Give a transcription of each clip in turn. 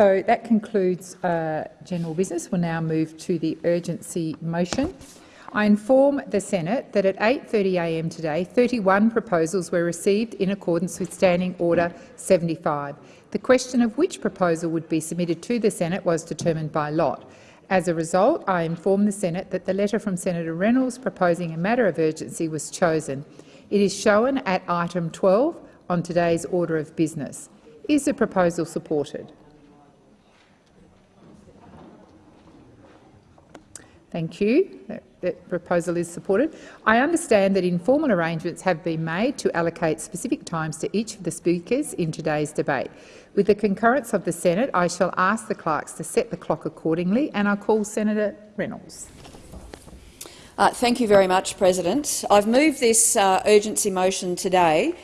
So that concludes uh, general business. We'll now move to the urgency motion. I inform the Senate that at 8.30am today, 31 proposals were received in accordance with Standing Order 75. The question of which proposal would be submitted to the Senate was determined by lot. As a result, I inform the Senate that the letter from Senator Reynolds proposing a matter of urgency was chosen. It is shown at item 12 on today's order of business. Is the proposal supported? Thank you. That, that, proposal is supported. I understand that informal arrangements have been made to allocate specific times to each of the speakers in today's debate. With the concurrence of the Senate, I shall ask the clerks to set the clock accordingly, and I call Senator Reynolds. Uh, thank you very much, President. I've moved this uh, urgency motion today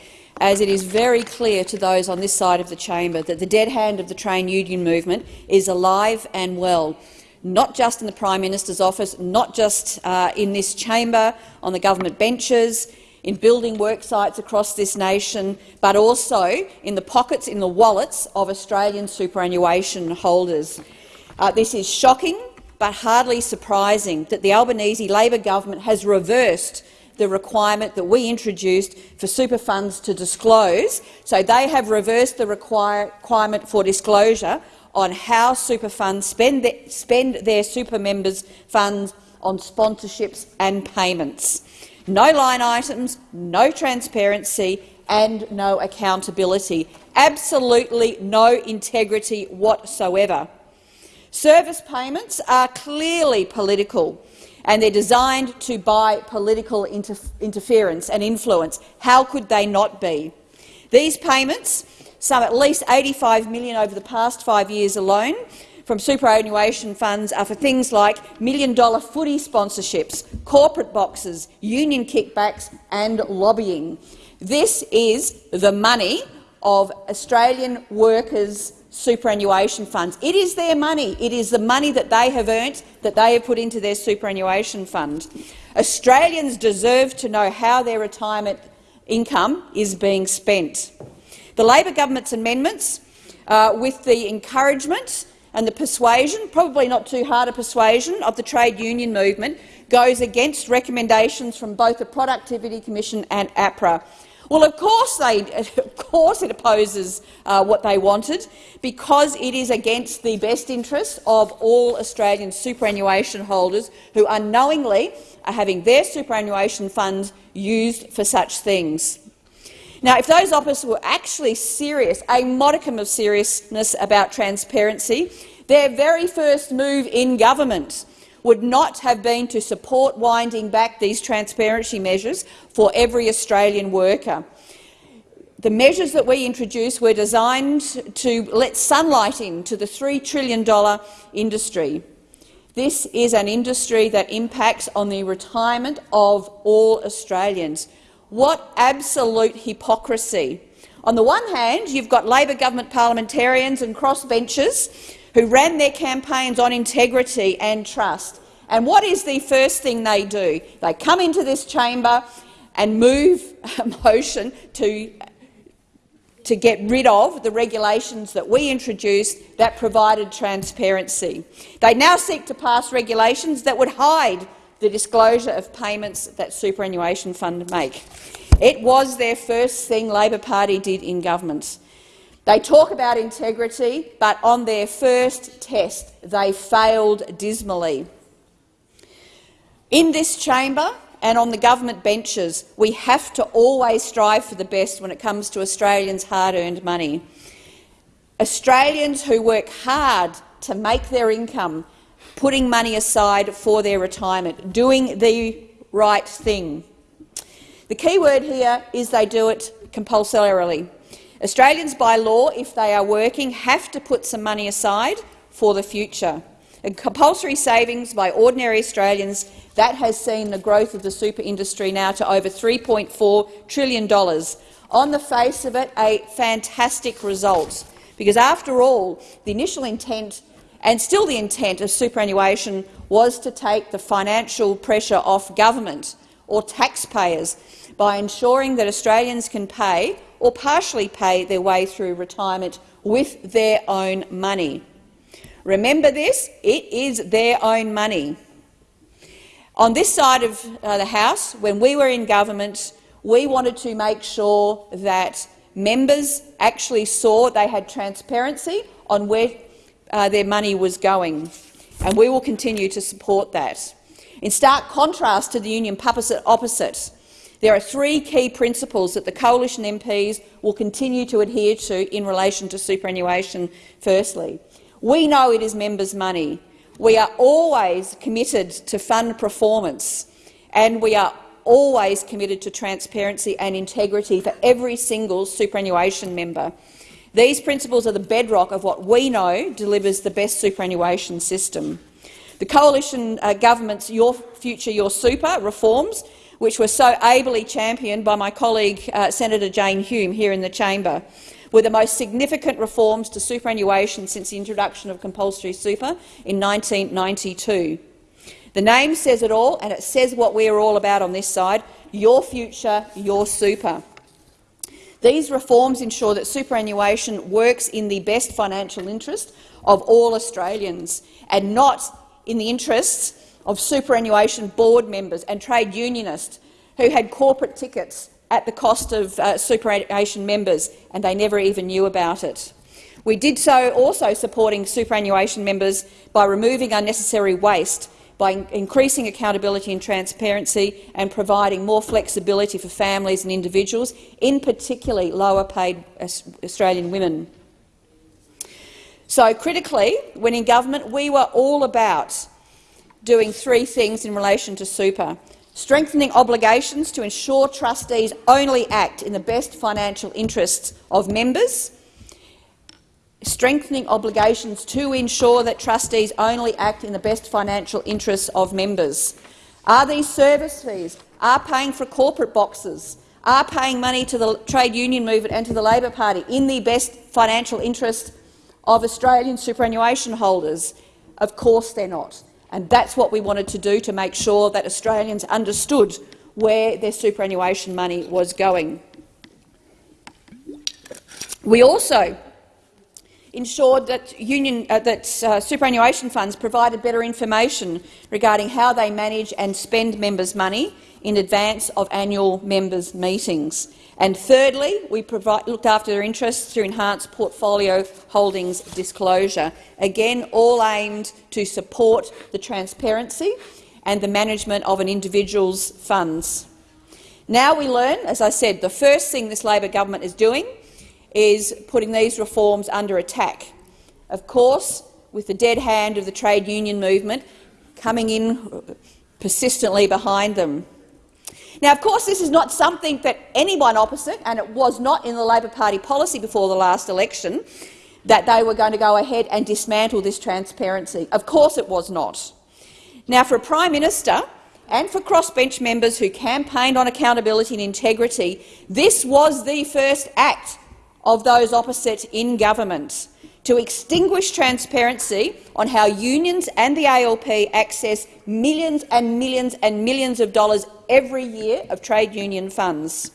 as it is very clear to those on this side of the chamber that the dead hand of the trade union movement is alive and well not just in the Prime Minister's office, not just uh, in this chamber, on the government benches, in building work sites across this nation, but also in the pockets, in the wallets of Australian superannuation holders. Uh, this is shocking, but hardly surprising that the Albanese Labor government has reversed the requirement that we introduced for super funds to disclose. So they have reversed the requirement for disclosure on how super funds spend, the, spend their super members' funds on sponsorships and payments. No line items, no transparency and no accountability. Absolutely no integrity whatsoever. Service payments are clearly political and they're designed to buy political inter interference and influence. How could they not be? These payments some at least 85 million over the past five years alone from superannuation funds are for things like million-dollar footy sponsorships, corporate boxes, union kickbacks and lobbying. This is the money of Australian workers' superannuation funds. It is their money. It is the money that they have earned, that they have put into their superannuation fund. Australians deserve to know how their retirement income is being spent. The Labor government's amendments, uh, with the encouragement and the persuasion, probably not too hard a persuasion, of the trade union movement, goes against recommendations from both the Productivity Commission and APRA. Well, of course, they, of course it opposes uh, what they wanted, because it is against the best interests of all Australian superannuation holders who unknowingly are having their superannuation funds used for such things. Now, if those officers were actually serious, a modicum of seriousness about transparency, their very first move in government would not have been to support winding back these transparency measures for every Australian worker. The measures that we introduced were designed to let sunlight into the $3 trillion industry. This is an industry that impacts on the retirement of all Australians. What absolute hypocrisy. On the one hand, you've got Labor government parliamentarians and crossbenchers who ran their campaigns on integrity and trust. And what is the first thing they do? They come into this chamber and move a motion to, to get rid of the regulations that we introduced that provided transparency. They now seek to pass regulations that would hide the disclosure of payments that superannuation fund make. It was their first thing Labor Party did in government. They talk about integrity, but on their first test they failed dismally. In this chamber and on the government benches, we have to always strive for the best when it comes to Australians' hard-earned money. Australians who work hard to make their income putting money aside for their retirement, doing the right thing. The key word here is they do it compulsorily. Australians, by law, if they are working, have to put some money aside for the future. And compulsory savings by ordinary Australians that has seen the growth of the super industry now to over $3.4 trillion. On the face of it, a fantastic result, because after all, the initial intent and still the intent of superannuation was to take the financial pressure off government or taxpayers by ensuring that Australians can pay or partially pay their way through retirement with their own money. Remember this, it is their own money. On this side of uh, the House, when we were in government, we wanted to make sure that members actually saw they had transparency on where uh, their money was going, and we will continue to support that. In stark contrast to the union opposite, there are three key principles that the coalition MPs will continue to adhere to in relation to superannuation. Firstly, we know it is members' money. We are always committed to fund performance, and we are always committed to transparency and integrity for every single superannuation member. These principles are the bedrock of what we know delivers the best superannuation system. The coalition uh, government's Your Future, Your Super reforms, which were so ably championed by my colleague uh, Senator Jane Hume here in the chamber, were the most significant reforms to superannuation since the introduction of compulsory super in 1992. The name says it all, and it says what we are all about on this side, your future, your super. These reforms ensure that superannuation works in the best financial interest of all Australians and not in the interests of superannuation board members and trade unionists who had corporate tickets at the cost of uh, superannuation members, and they never even knew about it. We did so also supporting superannuation members by removing unnecessary waste, by in increasing accountability and transparency and providing more flexibility for families and individuals, in particularly lower-paid Australian women. So, critically, when in government, we were all about doing three things in relation to super. Strengthening obligations to ensure trustees only act in the best financial interests of members. Strengthening obligations to ensure that trustees only act in the best financial interests of members. Are these service fees? Are paying for corporate boxes? Are paying money to the trade union movement and to the Labor Party in the best financial interest of Australian superannuation holders? Of course they're not. And that's what we wanted to do to make sure that Australians understood where their superannuation money was going. We also ensured that, union, uh, that uh, superannuation funds provided better information regarding how they manage and spend members' money in advance of annual members' meetings. And thirdly, we provide, looked after their interests through enhanced portfolio holdings disclosure, again all aimed to support the transparency and the management of an individual's funds. Now we learn, as I said, the first thing this Labor government is doing is putting these reforms under attack. Of course, with the dead hand of the trade union movement coming in persistently behind them. Now, of course, this is not something that anyone opposite, and it was not in the Labor Party policy before the last election, that they were going to go ahead and dismantle this transparency. Of course it was not. Now, for a Prime Minister and for crossbench members who campaigned on accountability and integrity, this was the first act of those opposite in government to extinguish transparency on how unions and the ALP access millions and millions and millions of dollars every year of trade union funds.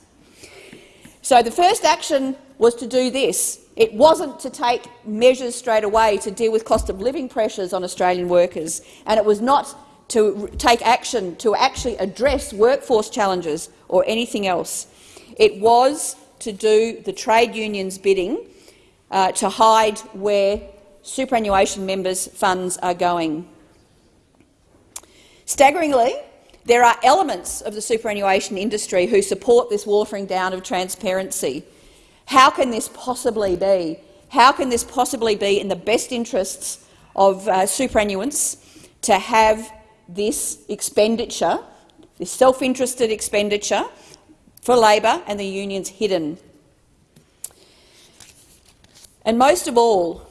So the first action was to do this. It wasn't to take measures straight away to deal with cost of living pressures on Australian workers, and it was not to take action to actually address workforce challenges or anything else. It was to do the trade unions' bidding uh, to hide where superannuation members' funds are going. Staggeringly, there are elements of the superannuation industry who support this watering down of transparency. How can this possibly be? How can this possibly be in the best interests of uh, superannuants to have this expenditure, this self-interested expenditure for Labor and the unions hidden? And most of all,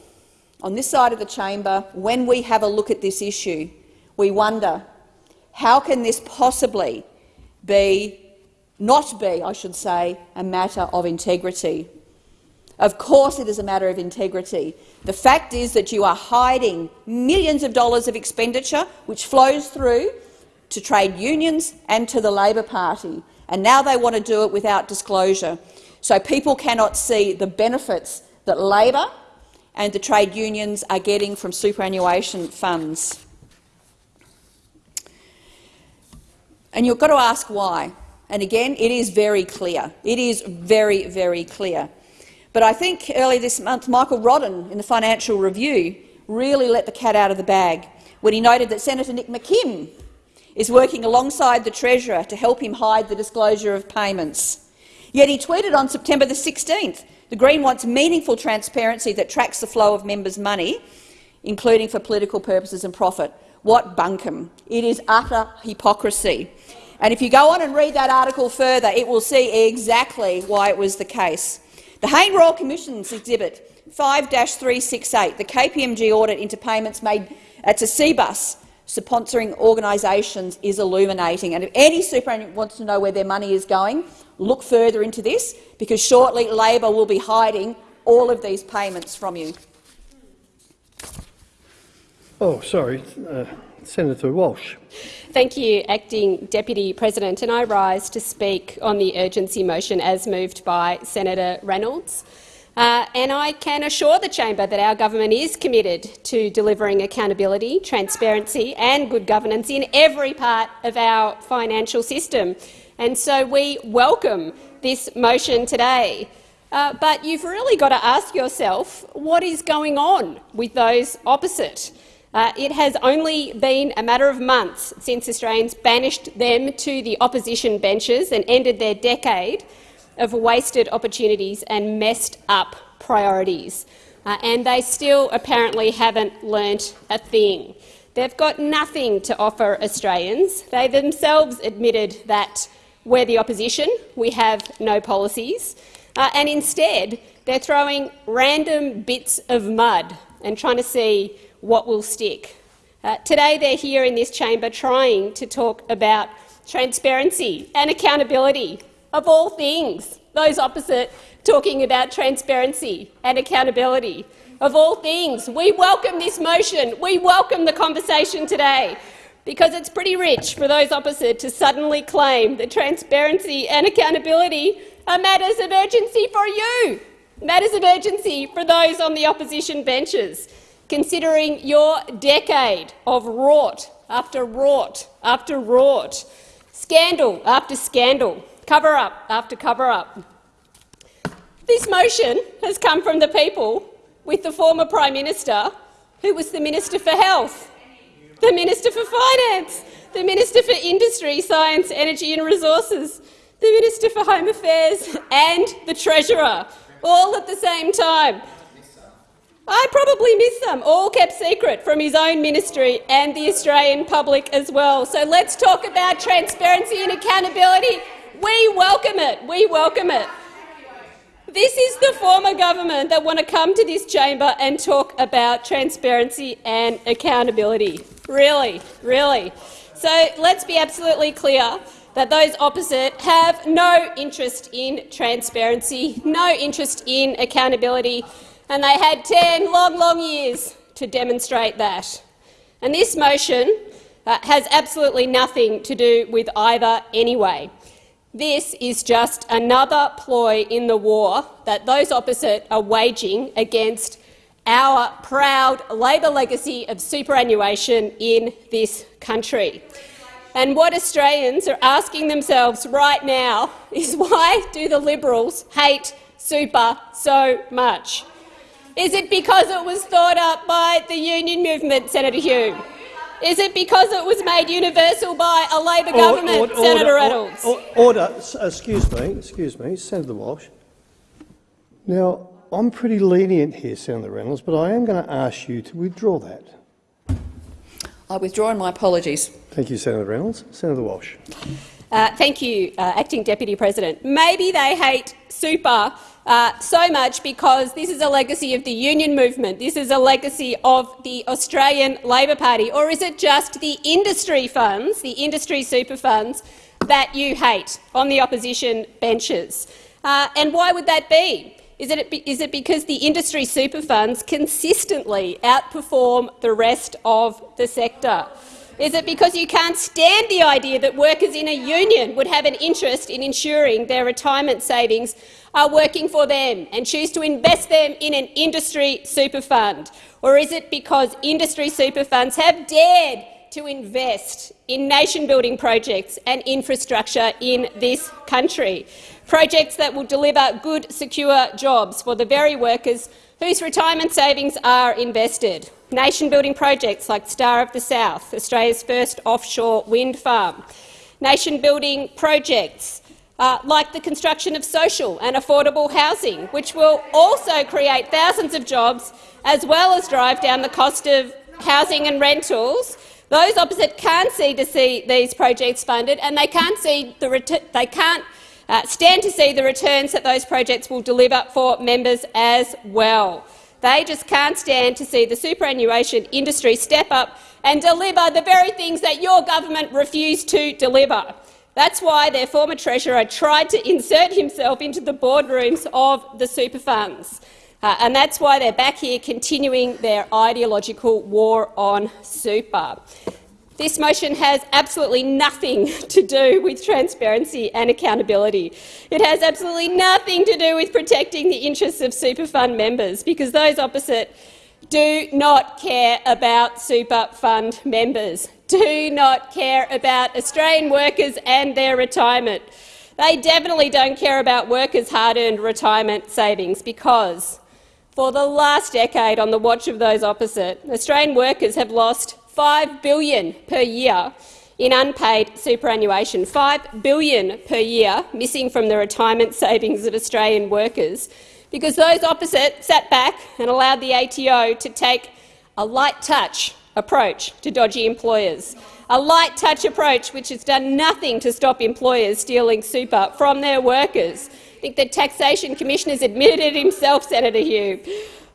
on this side of the chamber, when we have a look at this issue, we wonder, how can this possibly be, not be, I should say, a matter of integrity? Of course it is a matter of integrity. The fact is that you are hiding millions of dollars of expenditure which flows through to trade unions and to the Labor Party, and now they want to do it without disclosure. So people cannot see the benefits that Labor and the trade unions are getting from superannuation funds. And you've got to ask why. And again, it is very clear. It is very, very clear. But I think earlier this month, Michael Roddan in the Financial Review really let the cat out of the bag when he noted that Senator Nick McKim is working alongside the Treasurer to help him hide the disclosure of payments. Yet he tweeted on September the 16th, the Green wants meaningful transparency that tracks the flow of members' money, including for political purposes and profit. What bunkum! It is utter hypocrisy. And if you go on and read that article further, it will see exactly why it was the case. The Hayne Royal Commission's Exhibit 5-368, the KPMG audit into payments made to CBUS sponsoring organisations is illuminating. And if any superannuant wants to know where their money is going, look further into this, because shortly Labor will be hiding all of these payments from you. Oh, sorry. Uh, Senator Walsh. Thank you, Acting Deputy President. And I rise to speak on the urgency motion as moved by Senator Reynolds. Uh, and I can assure the chamber that our government is committed to delivering accountability, transparency and good governance in every part of our financial system. And so we welcome this motion today. Uh, but you've really got to ask yourself what is going on with those opposite. Uh, it has only been a matter of months since Australians banished them to the opposition benches and ended their decade of wasted opportunities and messed up priorities. Uh, and they still apparently haven't learnt a thing. They've got nothing to offer Australians. They themselves admitted that we're the opposition, we have no policies, uh, and instead they're throwing random bits of mud and trying to see what will stick. Uh, today they're here in this chamber trying to talk about transparency and accountability, of all things, those opposite talking about transparency and accountability. Of all things, we welcome this motion. We welcome the conversation today because it's pretty rich for those opposite to suddenly claim that transparency and accountability are matters of urgency for you, matters of urgency for those on the opposition benches considering your decade of rort after rort after rort, scandal after scandal, cover-up after cover-up. This motion has come from the people with the former Prime Minister, who was the Minister for Health, the Minister for Finance, the Minister for Industry, Science, Energy and Resources, the Minister for Home Affairs and the Treasurer, all at the same time. I probably missed them, all kept secret from his own ministry and the Australian public as well. So let's talk about transparency and accountability. We welcome it. We welcome it. This is the former government that want to come to this chamber and talk about transparency and accountability. Really, really. So let's be absolutely clear that those opposite have no interest in transparency, no interest in accountability, and they had 10 long, long years to demonstrate that. And this motion uh, has absolutely nothing to do with either anyway. This is just another ploy in the war that those opposite are waging against our proud Labor legacy of superannuation in this country. And what Australians are asking themselves right now is why do the Liberals hate super so much? Is it because it was thought up by the union movement, Senator Hume? Is it because it was made universal by a Labor government, order, Senator Reynolds? Order, order, excuse me, excuse me, Senator Walsh. Now, I'm pretty lenient here, Senator Reynolds, but I am going to ask you to withdraw that. I withdraw my apologies. Thank you, Senator Reynolds. Senator Walsh. Uh, thank you, uh, Acting Deputy President. Maybe they hate super uh, so much because this is a legacy of the union movement, this is a legacy of the Australian Labor Party, or is it just the industry funds, the industry super funds, that you hate on the opposition benches? Uh, and why would that be? Is it, is it because the industry super funds consistently outperform the rest of the sector? Is it because you can't stand the idea that workers in a union would have an interest in ensuring their retirement savings are working for them and choose to invest them in an industry super fund? Or is it because industry super funds have dared to invest in nation-building projects and infrastructure in this country, projects that will deliver good, secure jobs for the very workers whose retirement savings are invested. Nation-building projects like Star of the South, Australia's first offshore wind farm. Nation-building projects uh, like the construction of social and affordable housing, which will also create thousands of jobs as well as drive down the cost of housing and rentals those opposite can't see to see these projects funded, and they can't see the they can't uh, stand to see the returns that those projects will deliver for members as well. They just can't stand to see the superannuation industry step up and deliver the very things that your government refused to deliver. That's why their former treasurer tried to insert himself into the boardrooms of the super funds. Uh, and that's why they're back here continuing their ideological war on super. This motion has absolutely nothing to do with transparency and accountability. It has absolutely nothing to do with protecting the interests of super fund members, because those opposite do not care about super fund members, do not care about Australian workers and their retirement. They definitely don't care about workers' hard-earned retirement savings because for the last decade, on the watch of those opposite, Australian workers have lost 5 billion per year in unpaid superannuation, 5 billion per year missing from the retirement savings of Australian workers, because those opposite sat back and allowed the ATO to take a light-touch approach to dodgy employers, a light-touch approach which has done nothing to stop employers stealing super from their workers, I think the Taxation Commissioner has admitted it himself, Senator Hume.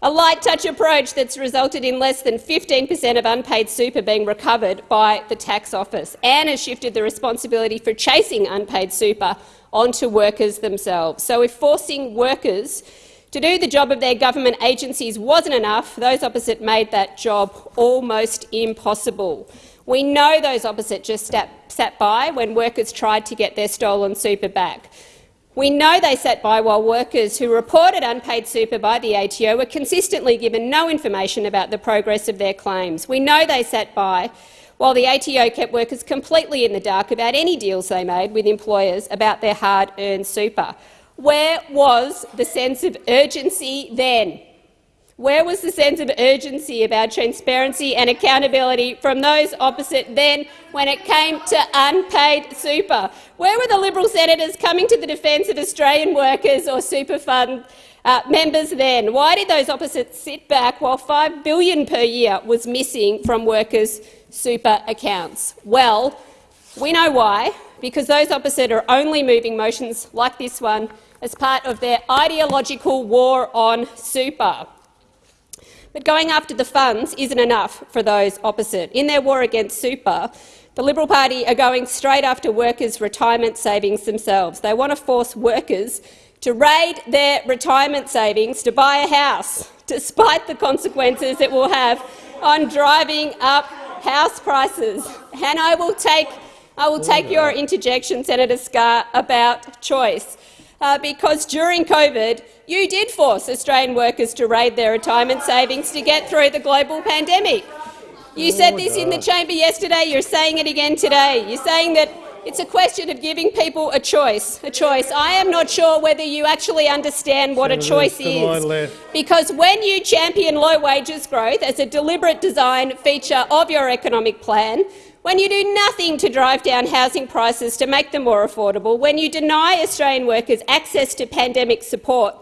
A light-touch approach that's resulted in less than 15 per cent of unpaid super being recovered by the tax office and has shifted the responsibility for chasing unpaid super onto workers themselves. So if forcing workers to do the job of their government agencies wasn't enough, those opposite made that job almost impossible. We know those opposite just sat by when workers tried to get their stolen super back. We know they sat by while workers who reported unpaid super by the ATO were consistently given no information about the progress of their claims. We know they sat by while the ATO kept workers completely in the dark about any deals they made with employers about their hard-earned super. Where was the sense of urgency then? Where was the sense of urgency about transparency and accountability from those opposite then when it came to unpaid super? Where were the Liberal senators coming to the defence of Australian workers or super fund uh, members then? Why did those opposites sit back while 5 billion per year was missing from workers' super accounts? Well, we know why, because those opposite are only moving motions like this one as part of their ideological war on super. But going after the funds isn't enough for those opposite. In their war against super, the Liberal Party are going straight after workers' retirement savings themselves. They want to force workers to raid their retirement savings to buy a house, despite the consequences it will have on driving up house prices. And I will take, I will take oh, your interjection, Senator Scarr, about choice uh, because during COVID you did force Australian workers to raid their retirement savings to get through the global pandemic. You said this in the chamber yesterday, you're saying it again today. You're saying that it's a question of giving people a choice. A choice. I am not sure whether you actually understand what a choice is, because when you champion low wages growth as a deliberate design feature of your economic plan, when you do nothing to drive down housing prices to make them more affordable, when you deny Australian workers access to pandemic support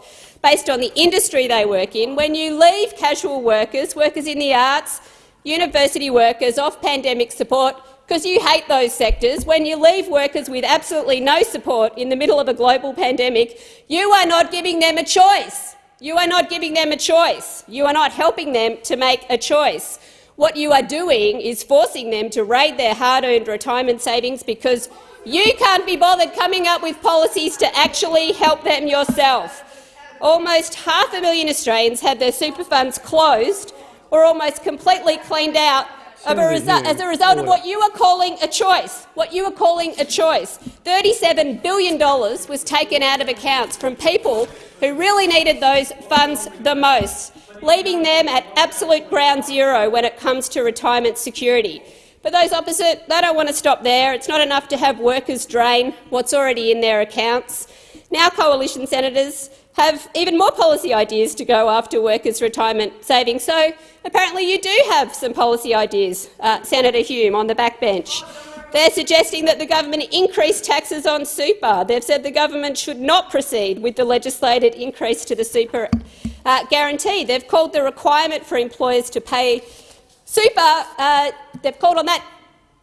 based on the industry they work in, when you leave casual workers, workers in the arts, university workers off pandemic support because you hate those sectors, when you leave workers with absolutely no support in the middle of a global pandemic, you are not giving them a choice. You are not giving them a choice. You are not helping them to make a choice. What you are doing is forcing them to raid their hard-earned retirement savings because you can't be bothered coming up with policies to actually help them yourself. Almost half a million Australians had their super funds closed or almost completely cleaned out of a Senator resu- Hume, as a result of what you are calling a choice. What you are calling a choice. $37 billion was taken out of accounts from people who really needed those funds the most, leaving them at absolute ground zero when it comes to retirement security. But those opposite, they don't want to stop there. It's not enough to have workers drain what's already in their accounts. Now coalition senators have even more policy ideas to go after workers' retirement savings. So apparently you do have some policy ideas, uh, Senator Hume, on the backbench. They're suggesting that the government increase taxes on super. They've said the government should not proceed with the legislated increase to the super uh, guarantee. They've called the requirement for employers to pay super, uh, they've called on that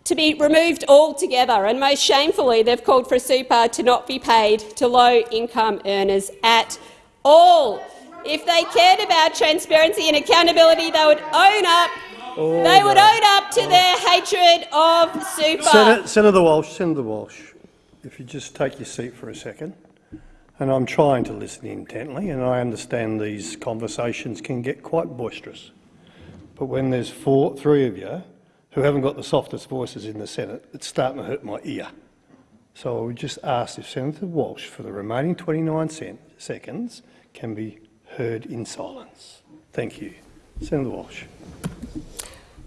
to be removed altogether, and most shamefully they've called for super to not be paid to low-income earners at all. If they cared about transparency and accountability, they would own up. They would own up to their hatred of super. Senator, Senator Walsh, Senator Walsh, if you just take your seat for a second. And I'm trying to listen intently, and I understand these conversations can get quite boisterous. But when there's four, three of you who haven't got the softest voices in the Senate, it's starting to hurt my ear. So I would just ask if Senator Walsh, for the remaining 29 cent, seconds, can be heard in silence. Thank you. Senator Walsh.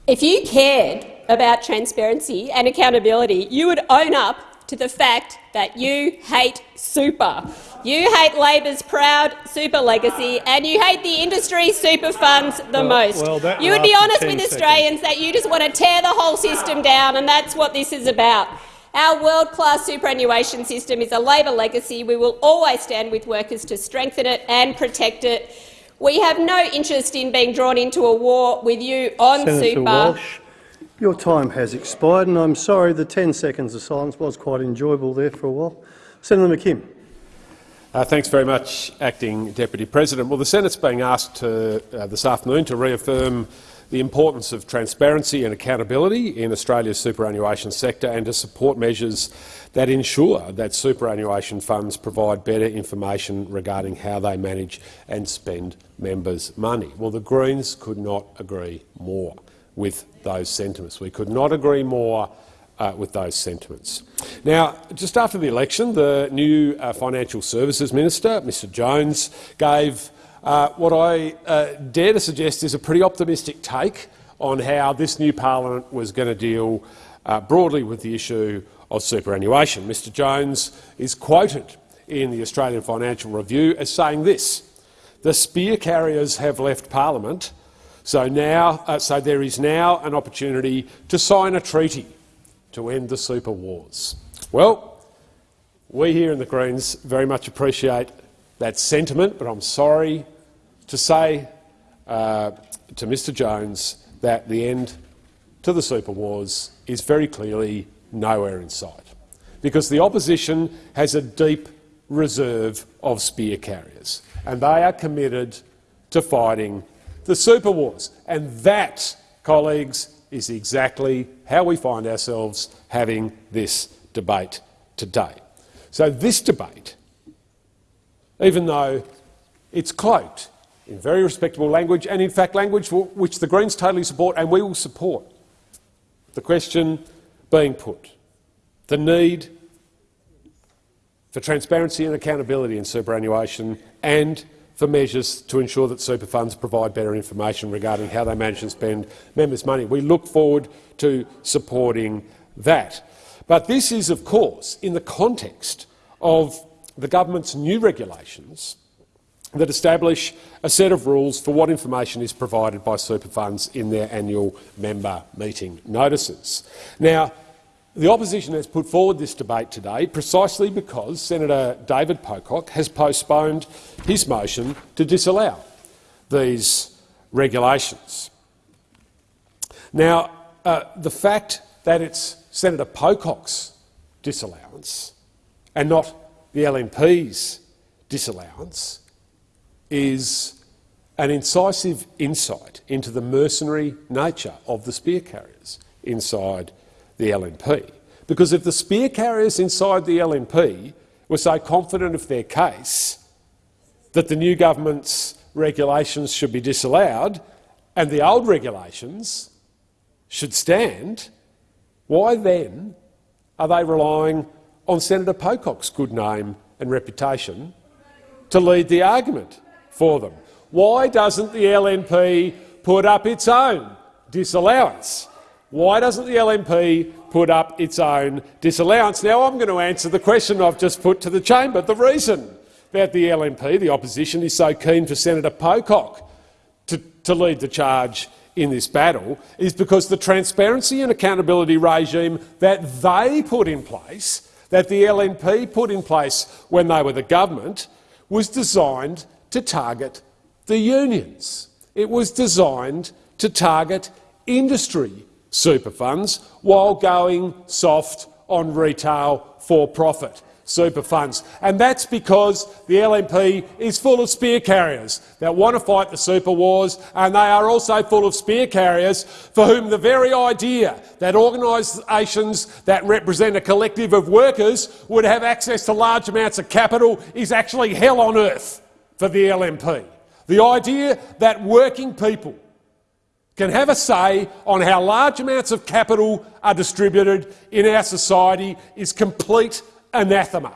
If you cared about transparency and accountability, you would own up to the fact that you hate super. You hate Labor's proud super legacy and you hate the industry super funds the Well- most. well, you would be honest 10 with seconds. Australians that you just want to tear the whole system down and that's what this is about. Our world-class superannuation system is a Labor legacy. We will always stand with workers to strengthen it and protect it. We have no interest in being drawn into a war with you on Senator super. Walsh, your time has expired, and I'm sorry the 10 seconds of silence was quite enjoyable there for a while. Senator McKim. Uh, thanks very much, Acting Deputy President. Well, the Senate's being asked to, uh, this afternoon to reaffirm the importance of transparency and accountability in Australia's superannuation sector and to support measures that ensure that superannuation funds provide better information regarding how they manage and spend members' money. Well, the Greens could not agree more with those sentiments. We could not agree more uh, with those sentiments. Now, just after the election, the new uh, Financial Services Minister, Mr Jones, gave uh, what I uh, dare to suggest is a pretty optimistic take on how this new parliament was going to deal uh, broadly with the issue of superannuation. Mr Jones is quoted in the Australian Financial Review as saying this, the spear carriers have left parliament, so, now, uh, so there is now an opportunity to sign a treaty to end the super wars. Well, we here in the Greens very much appreciate that sentiment, but I'm sorry to say uh, to Mr Jones that the end to the super wars is very clearly nowhere in sight, because the opposition has a deep reserve of spear carriers, and they are committed to fighting the super wars. And that, colleagues, is exactly how we find ourselves having this debate today. So this debate, even though it's cloaked in very respectable language, and in fact language which the Greens totally support and we will support, the question being put, the need for transparency and accountability in superannuation and for measures to ensure that super funds provide better information regarding how they manage and spend members' money. We look forward to supporting that. But this is, of course, in the context of the government's new regulations that establish a set of rules for what information is provided by super funds in their annual member meeting notices. Now, the opposition has put forward this debate today precisely because Senator David Pocock has postponed his motion to disallow these regulations. Now, uh, the fact that it's Senator Pocock's disallowance and not the LNP's disallowance is an incisive insight into the mercenary nature of the spear carriers inside the LNP. Because if the spear carriers inside the LNP were so confident of their case that the new government's regulations should be disallowed and the old regulations should stand, why then are they relying on Senator Pocock's good name and reputation to lead the argument for them? Why doesn't the LNP put up its own disallowance? Why doesn't the LNP put up its own disallowance? Now I'm going to answer the question I've just put to the chamber. The reason that the LNP, the opposition, is so keen for Senator Pocock to, to lead the charge in this battle is because the transparency and accountability regime that they put in place, that the LNP put in place when they were the government, was designed to target the unions. It was designed to target industry super funds while going soft on retail for-profit super funds. And that's because the LNP is full of spear carriers that want to fight the super wars, and they are also full of spear carriers for whom the very idea that organisations that represent a collective of workers would have access to large amounts of capital is actually hell on earth for the LNP. The idea that working people can have a say on how large amounts of capital are distributed in our society is complete anathema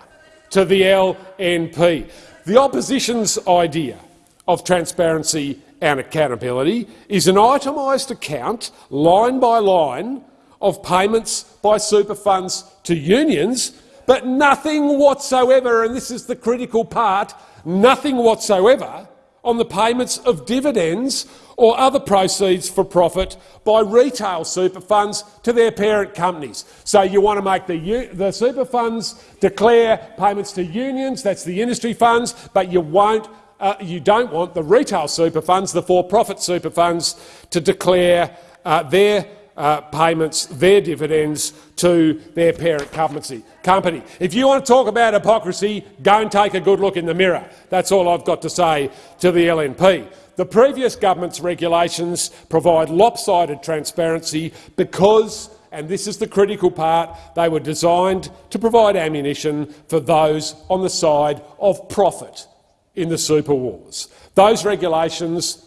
to the LNP. The opposition's idea of transparency and accountability is an itemised account, line by line, of payments by super funds to unions, but nothing whatsoever, and this is the critical part, nothing whatsoever on the payments of dividends or other proceeds for profit by retail super funds to their parent companies. So you want to make the, the super funds declare payments to unions, that's the industry funds, but you won't uh, you don't want the retail super funds, the for-profit super funds, to declare uh, their uh, payments, their dividends to their parent company. company. If you want to talk about hypocrisy, go and take a good look in the mirror. That's all I've got to say to the LNP. The previous government's regulations provide lopsided transparency because, and this is the critical part, they were designed to provide ammunition for those on the side of profit in the super wars. Those regulations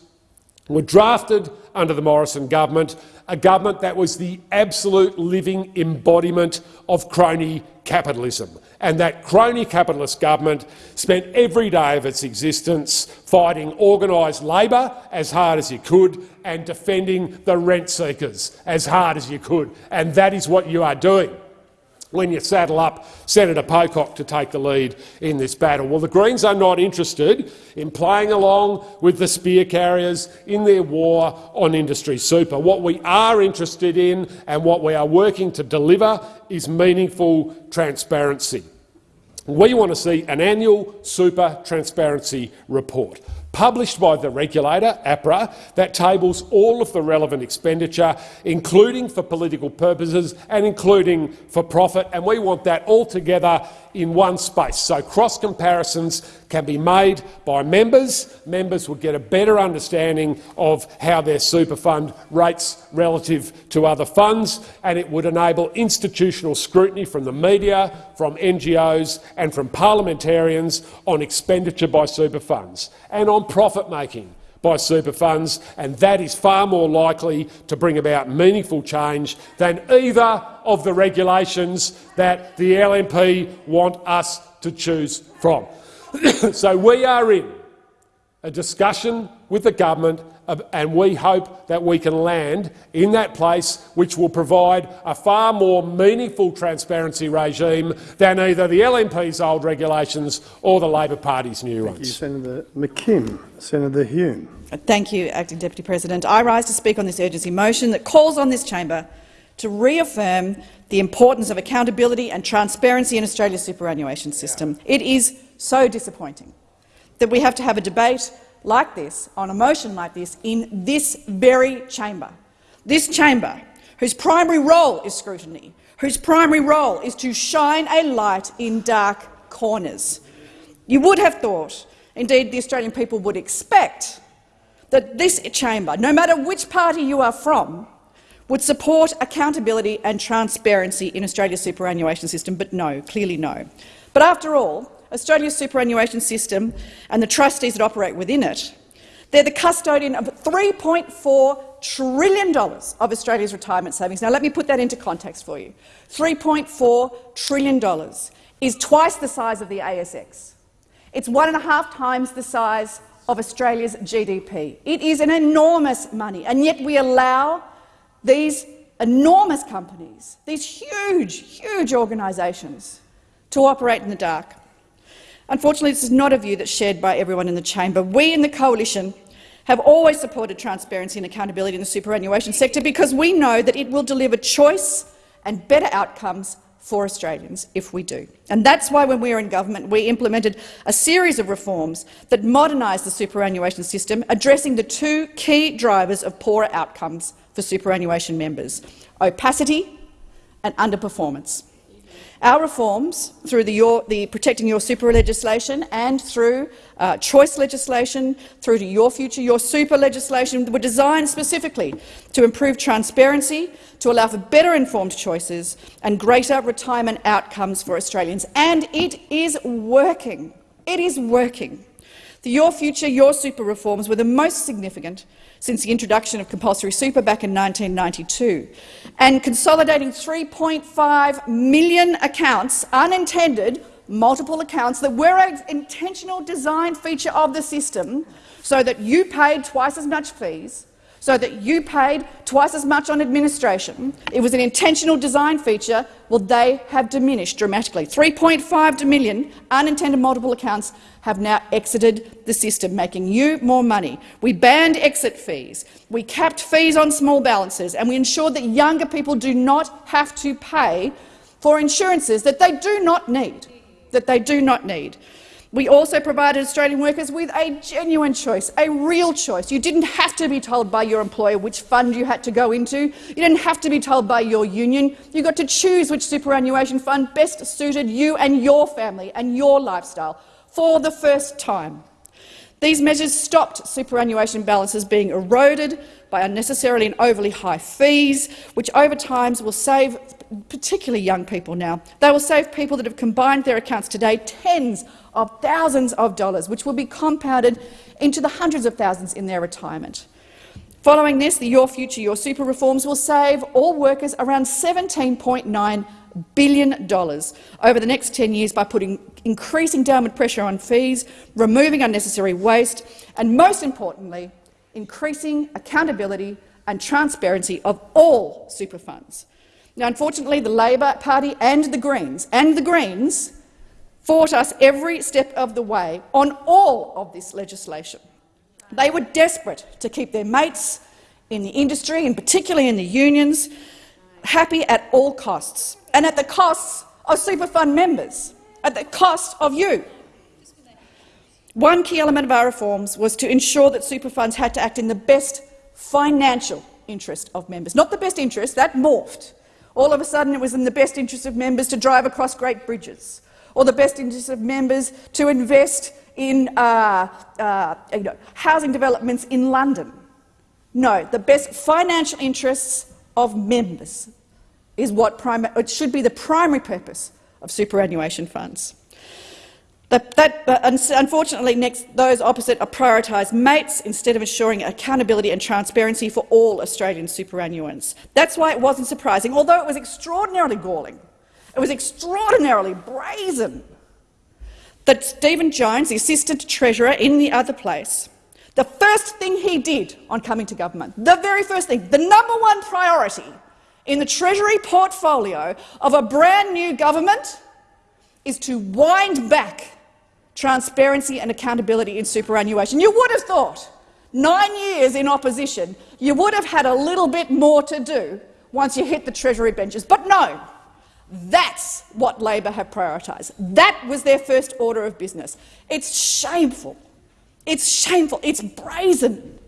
were drafted under the Morrison government a government that was the absolute living embodiment of crony capitalism. And that crony capitalist government spent every day of its existence fighting organised labour as hard as you could and defending the rent seekers as hard as you could. And that is what you are doing when you saddle up Senator Pocock to take the lead in this battle. Well, the Greens are not interested in playing along with the spear carriers in their war on industry super. What we are interested in and what we are working to deliver is meaningful transparency. We want to see an annual super transparency report published by the regulator, APRA, that tables all of the relevant expenditure, including for political purposes and including for profit, and we want that all together in one space. So cross comparisons can be made by members. Members will get a better understanding of how their super fund rates relative to other funds, and it would enable institutional scrutiny from the media, from NGOs and from parliamentarians on expenditure by super funds and on profit making by super funds, and that is far more likely to bring about meaningful change than either of the regulations that the LNP want us to choose from. so we are in a discussion with the government and we hope that we can land in that place which will provide a far more meaningful transparency regime than either the LNP's old regulations or the Labor Party's new Thank ones. You, Senator McKim. Senator Hume. Uh, thank you, Acting Deputy President. I rise to speak on this urgency motion that calls on this chamber to reaffirm the importance of accountability and transparency in Australia's superannuation system. It is so disappointing that we have to have a debate like this, on a motion like this, in this very chamber. This chamber, whose primary role is scrutiny, whose primary role is to shine a light in dark corners. You would have thought, indeed the Australian people would expect, that this chamber, no matter which party you are from, would support accountability and transparency in Australia's superannuation system, but no, clearly no. But after all, Australia's superannuation system and the trustees that operate within it, They're the custodian of $3.4 trillion of Australia's retirement savings. Now, let me put that into context for you. $3.4 trillion is twice the size of the ASX. It's one and a half times the size of Australia's GDP. It is an enormous money, and yet we allow these enormous companies, these huge, huge organisations, to operate in the dark. Unfortunately, this is not a view that's shared by everyone in the chamber. We in the coalition have always supported transparency and accountability in the superannuation sector because we know that it will deliver choice and better outcomes for Australians if we do. And that's why when we were in government we implemented a series of reforms that modernised the superannuation system, addressing the two key drivers of poorer outcomes for superannuation members, opacity and underperformance. Our reforms, through the, your, the, Protecting Your Super legislation and through uh, choice legislation, through to Your Future, Your Super legislation, were designed specifically to improve transparency, to allow for better informed choices and greater retirement outcomes for Australians. And it is working. It is working. The Your Future, Your Super reforms were the most significant since the introduction of compulsory super back in 1992, and consolidating 3.5 million accounts, unintended, multiple accounts that were an intentional design feature of the system so that you paid twice as much fees so that you paid twice as much on administration. It was an intentional design feature. Well, they have diminished dramatically. 3.5 million unintended multiple accounts have now exited the system, making you more money. We banned exit fees. We capped fees on small balances, and we ensured that younger people do not have to pay for insurances that they do not need. That they do not need. We also provided Australian workers with a genuine choice, a real choice. You didn't have to be told by your employer which fund you had to go into. You didn't have to be told by your union. You got to choose which superannuation fund best suited you and your family and your lifestyle for the first time. These measures stopped superannuation balances being eroded by unnecessarily and overly high fees, which over time will save particularly young people now. They will save people that have combined their accounts today tens of thousands of dollars, which will be compounded into the hundreds of thousands in their retirement. Following this, the Your Future, Your Super reforms will save all workers around $17.9 billion over the next 10 years by putting increasing downward pressure on fees, removing unnecessary waste and, most importantly, increasing accountability and transparency of all super funds. Now, unfortunately, the Labor Party and the Greens and the Greens fought us every step of the way on all of this legislation. They were desperate to keep their mates in the industry, and particularly in the unions, happy at all costs, and at the costs of super fund members, at the cost of you. One key element of our reforms was to ensure that super funds had to act in the best financial interest of members, not the best interest, that morphed. All of a sudden it was in the best interest of members to drive across great bridges, or the best interest of members to invest in uh, uh, you know, housing developments in London. No, the best financial interests of members is what it should be the primary purpose of superannuation funds. That, unfortunately, next, those opposite are prioritised mates instead of ensuring accountability and transparency for all Australian superannuants. That's why it wasn't surprising, although it was extraordinarily galling it was extraordinarily brazen that Stephen Jones, the Assistant Treasurer in the other place, the first thing he did on coming to government, the very first thing, the number one priority in the Treasury portfolio of a brand new government is to wind back transparency and accountability in superannuation. You would have thought, nine years in opposition, you would have had a little bit more to do once you hit the Treasury benches. But no, that's what Labor have prioritised. That was their first order of business. It's shameful. It's shameful. It's brazen.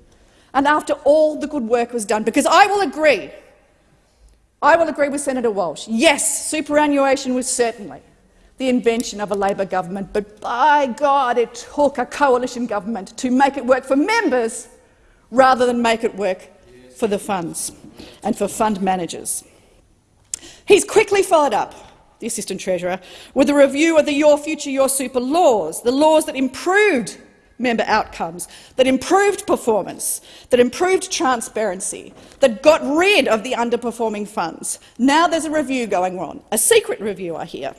And after all the good work was done, because I will agree, I will agree with Senator Walsh. Yes, superannuation was certainly the invention of a Labor government, but by God, it took a coalition government to make it work for members rather than make it work for the funds and for fund managers. He's quickly followed up, the Assistant Treasurer, with a review of the Your Future, Your Super laws, the laws that improved member outcomes, that improved performance, that improved transparency, that got rid of the underperforming funds. Now there's a review going on, a secret review, I hear.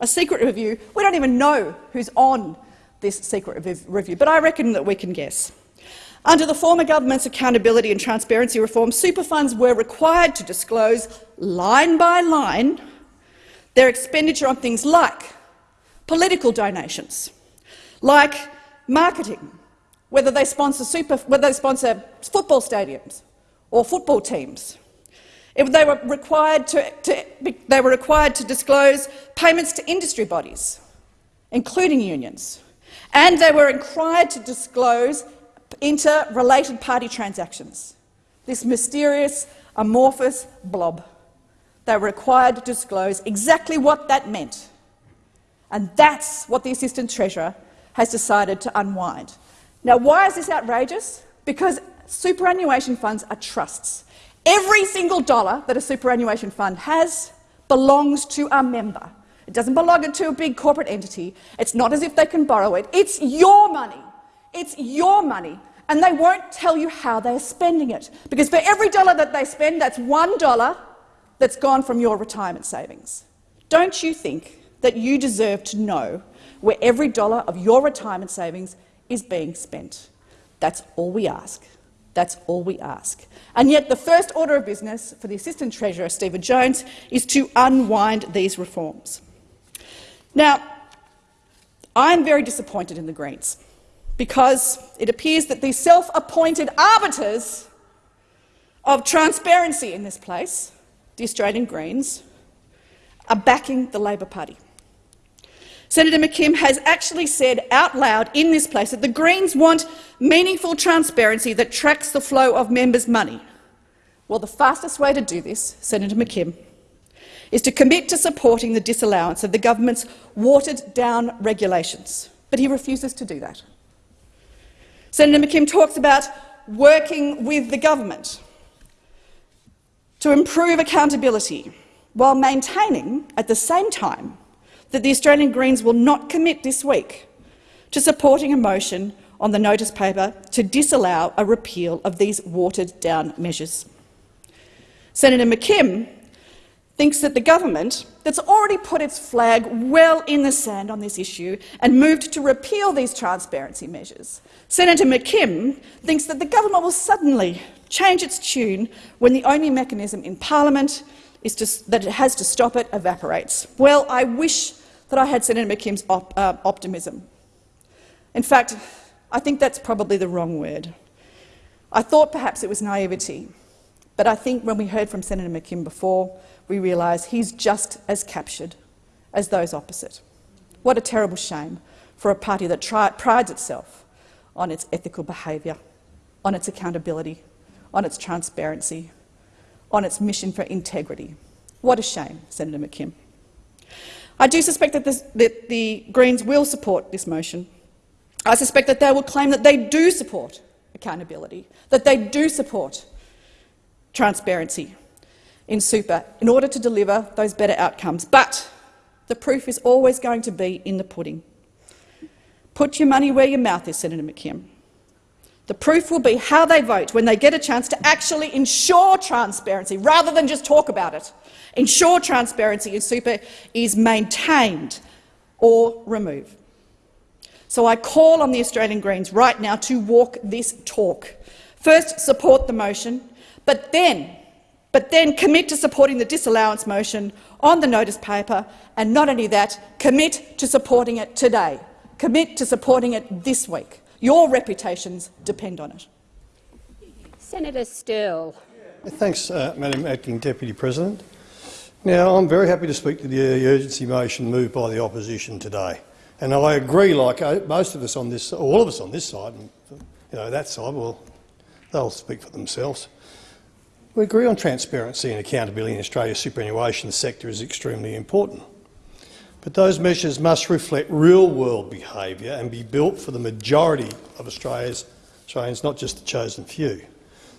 A secret review. We don't even know who's on this secret review, but I reckon that we can guess. Under the former government's accountability and transparency reform, super funds were required to disclose, line by line, their expenditure on things like political donations, like marketing, whether they sponsor, super, whether they sponsor football stadiums or football teams. If they, were required to, to, they were required to disclose payments to industry bodies, including unions, and they were required to disclose interrelated party transactions, this mysterious, amorphous blob. They were required to disclose exactly what that meant. And that's what the Assistant Treasurer has decided to unwind. Now, why is this outrageous? Because superannuation funds are trusts. Every single dollar that a superannuation fund has belongs to a member. It doesn't belong to a big corporate entity. It's not as if they can borrow it. It's your money. It's your money. And they won't tell you how they're spending it. Because for every dollar that they spend, that's one dollar that's gone from your retirement savings. Don't you think that you deserve to know where every dollar of your retirement savings is being spent? That's all we ask. That's all we ask. And yet the first order of business for the Assistant Treasurer, Stephen Jones, is to unwind these reforms. Now, I'm very disappointed in the Greens because it appears that the self-appointed arbiters of transparency in this place, the Australian Greens, are backing the Labor Party. Senator McKim has actually said out loud in this place that the Greens want meaningful transparency that tracks the flow of members' money. Well, the fastest way to do this, Senator McKim, is to commit to supporting the disallowance of the government's watered-down regulations. But he refuses to do that. Senator McKim talks about working with the government to improve accountability while maintaining, at the same time, that the Australian Greens will not commit this week to supporting a motion on the notice paper to disallow a repeal of these watered-down measures. Senator McKim thinks that the government, that's already put its flag well in the sand on this issue and moved to repeal these transparency measures, Senator McKim thinks that the government will suddenly change its tune when the only mechanism in parliament is to, that it has to stop it evaporates. Well, I wish that I had Senator McKim's op, uh, optimism. In fact, I think that's probably the wrong word. I thought perhaps it was naivety, but I think when we heard from Senator McKim before, we realise he's just as captured as those opposite. What a terrible shame for a party that prides itself on its ethical behaviour, on its accountability, on its transparency, on its mission for integrity. What a shame, Senator McKim. I do suspect that, this, that the Greens will support this motion. I suspect that they will claim that they do support accountability, that they do support transparency in super in order to deliver those better outcomes. But the proof is always going to be in the pudding. Put your money where your mouth is, Senator McKim. The proof will be how they vote when they get a chance to actually ensure transparency, rather than just talk about it. Ensure transparency in super is maintained or remove. So I call on the Australian Greens right now to walk this talk. First, support the motion, but then, but then commit to supporting the disallowance motion on the notice paper, and not only that, commit to supporting it today. Commit to supporting it this week. Your reputations depend on it. Senator Sterle. Thanks, uh, Madam Acting Deputy President. Now, I'm very happy to speak to the urgency motion moved by the opposition today. And I agree, like uh, most of us on this, all of us on this side, and you know, that side, well, they'll speak for themselves. We agree on transparency and accountability in Australia's superannuation sector is extremely important. But those measures must reflect real-world behaviour and be built for the majority of Australia's, Australians, not just the chosen few.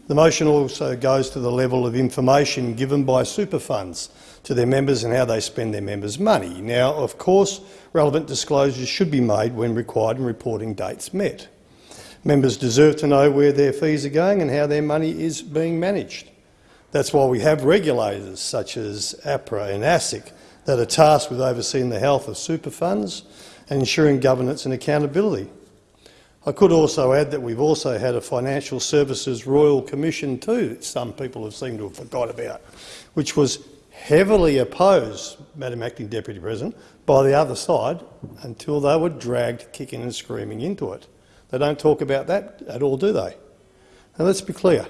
The motion also goes to the level of information given by super funds to their members and how they spend their members' money. Now, of course, relevant disclosures should be made when required and reporting dates met. Members deserve to know where their fees are going and how their money is being managed. That's why we have regulators such as APRA and ASIC that are tasked with overseeing the health of super funds and ensuring governance and accountability. I could also add that we've also had a Financial Services Royal Commission too, that some people have seemed to have forgot about, which was heavily opposed, Madam Acting Deputy President, by the other side until they were dragged kicking and screaming into it. They don't talk about that at all, do they? Now let's be clear.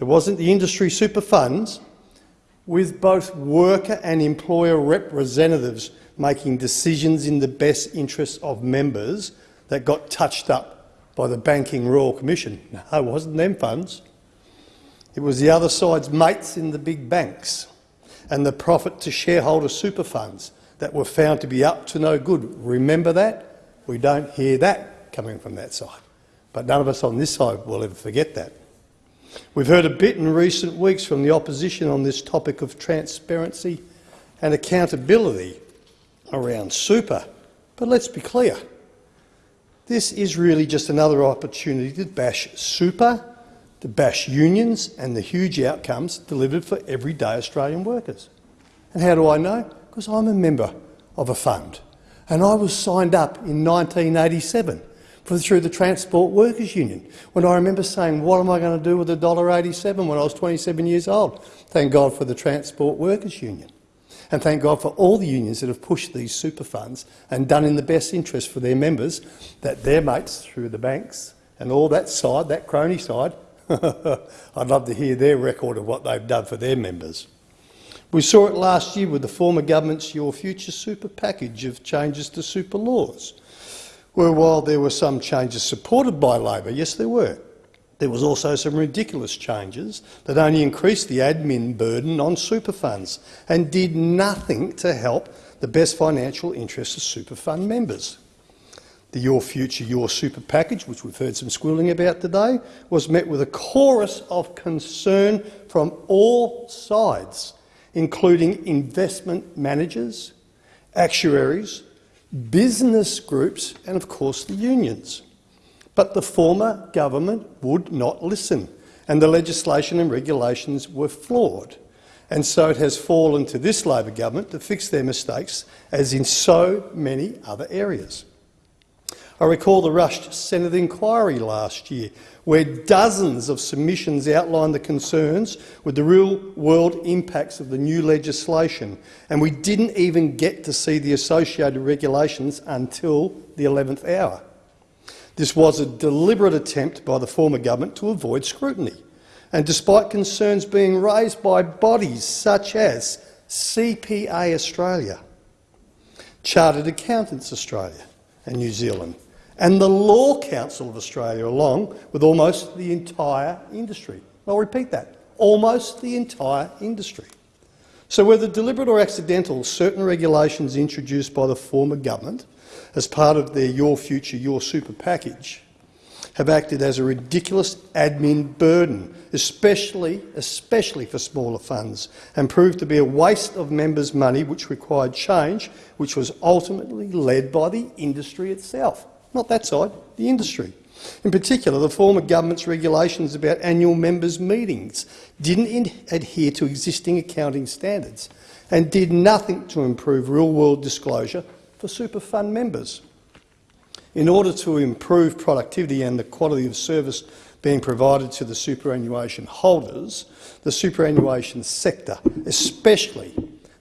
It wasn't the industry super funds with both worker and employer representatives making decisions in the best interests of members that got touched up by the Banking Royal Commission. No, it wasn't them funds. It was the other side's mates in the big banks and the profit to shareholder super funds that were found to be up to no good. Remember that? We don't hear that coming from that side. But none of us on this side will ever forget that. We've heard a bit in recent weeks from the opposition on this topic of transparency and accountability around super. But let's be clear. This is really just another opportunity to bash super, to bash unions and the huge outcomes delivered for everyday Australian workers. And how do I know? Because I'm a member of a fund. And I was signed up in 1987 for, through the Transport Workers Union, when I remember saying, what am I going to do with $1.87 when I was 27 years old? Thank God for the Transport Workers Union. And thank God for all the unions that have pushed these super funds and done in the best interest for their members that their mates through the banks and all that side, that crony side, I'd love to hear their record of what they've done for their members. We saw it last year with the former government's Your Future Super package of changes to super laws, while there were some changes supported by Labor, yes there were, there was also some ridiculous changes that only increased the admin burden on super funds and did nothing to help the best financial interests of super fund members. The Your Future, Your Super package, which we've heard some squealing about today, was met with a chorus of concern from all sides, including investment managers, actuaries, business groups and, of course, the unions. But the former government would not listen, and the legislation and regulations were flawed. And so it has fallen to this Labor government to fix their mistakes, as in so many other areas. I recall the rushed Senate inquiry last year, where dozens of submissions outlined the concerns with the real-world impacts of the new legislation, and we didn't even get to see the associated regulations until the 11th hour. This was a deliberate attempt by the former government to avoid scrutiny. And despite concerns being raised by bodies such as CPA Australia, Chartered Accountants Australia and New Zealand, and the Law Council of Australia, along with almost the entire industry. I'll repeat that, almost the entire industry. So whether deliberate or accidental, certain regulations introduced by the former government as part of their Your Future, Your Super package have acted as a ridiculous admin burden, especially, especially for smaller funds, and proved to be a waste of members' money which required change, which was ultimately led by the industry itself. Not that side, the industry. In particular, the former government's regulations about annual members' meetings didn't adhere to existing accounting standards and did nothing to improve real-world disclosure for super fund members. In order to improve productivity and the quality of service being provided to the superannuation holders, the superannuation sector, especially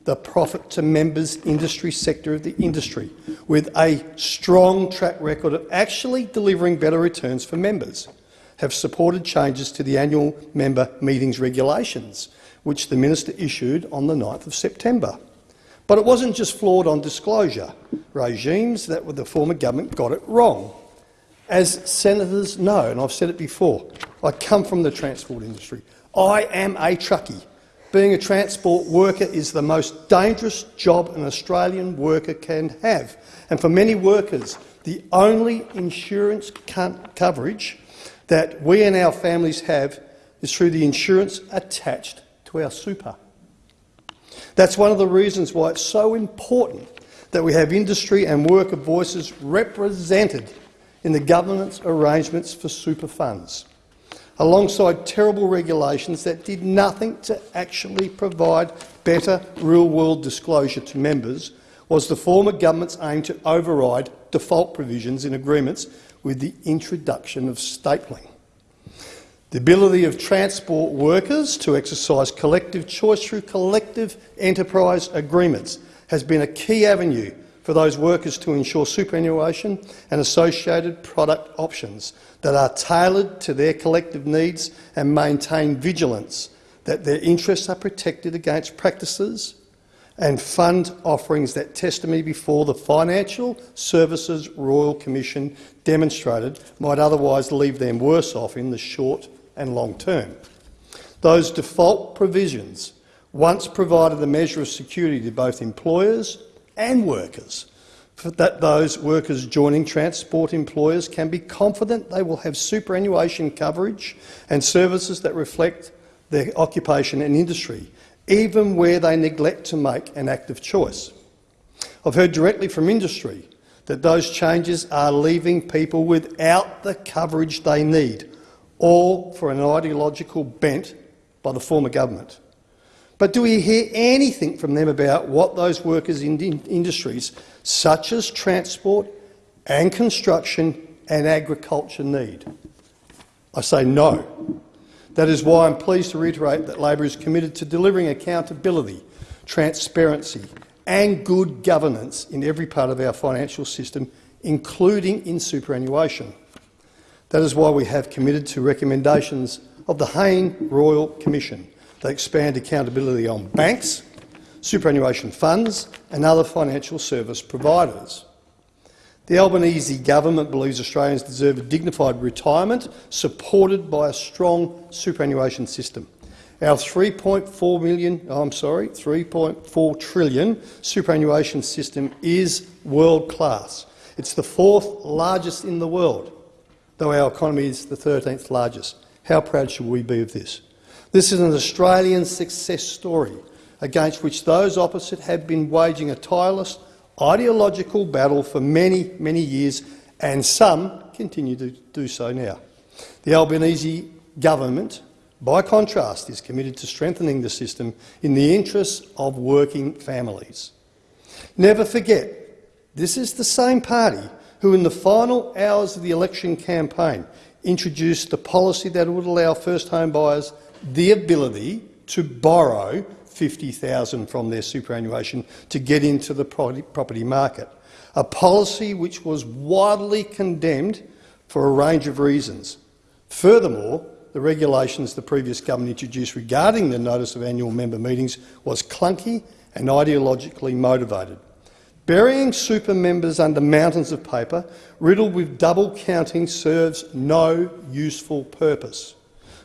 the profit to members industry sector of the industry, with a strong track record of actually delivering better returns for members, have supported changes to the annual member meetings regulations, which the minister issued on the 9th of September. But it wasn't just flawed on disclosure regimes that the former government got it wrong. As senators know, and I've said it before, I come from the transport industry. I am a truckie. Being a transport worker is the most dangerous job an Australian worker can have. And for many workers, the only insurance coverage that we and our families have is through the insurance attached to our super. That's one of the reasons why it's so important that we have industry and worker voices represented in the governance arrangements for super funds, alongside terrible regulations that did nothing to actually provide better real-world disclosure to members was the former government's aim to override default provisions in agreements with the introduction of stapling. The ability of transport workers to exercise collective choice through collective enterprise agreements has been a key avenue for those workers to ensure superannuation and associated product options that are tailored to their collective needs and maintain vigilance that their interests are protected against practices and fund offerings that testimony before the Financial Services Royal Commission demonstrated might otherwise leave them worse off in the short and long term. Those default provisions once provided a measure of security to both employers and workers, that those workers joining transport employers can be confident they will have superannuation coverage and services that reflect their occupation and industry, even where they neglect to make an active choice. I've heard directly from industry that those changes are leaving people without the coverage they need, all for an ideological bent by the former government. But do we hear anything from them about what those workers in industries such as transport and construction and agriculture need? I say no. That is why I'm pleased to reiterate that Labor is committed to delivering accountability, transparency and good governance in every part of our financial system, including in superannuation. That is why we have committed to recommendations of the Hayne Royal Commission that expand accountability on banks, superannuation funds and other financial service providers. The Albanese government believes Australians deserve a dignified retirement supported by a strong superannuation system. Our 3.4 million, oh, I'm sorry, 3.4 trillion superannuation system is world class. It's the fourth largest in the world, though our economy is the 13th largest. How proud should we be of this? This is an Australian success story against which those opposite have been waging a tireless ideological battle for many, many years, and some continue to do so now. The Albanese government, by contrast, is committed to strengthening the system in the interests of working families. Never forget, this is the same party who, in the final hours of the election campaign, introduced the policy that would allow first home buyers the ability to borrow 50,000 from their superannuation to get into the property market, a policy which was widely condemned for a range of reasons. Furthermore, the regulations the previous government introduced regarding the notice of annual member meetings was clunky and ideologically motivated. Burying super members under mountains of paper, riddled with double counting, serves no useful purpose.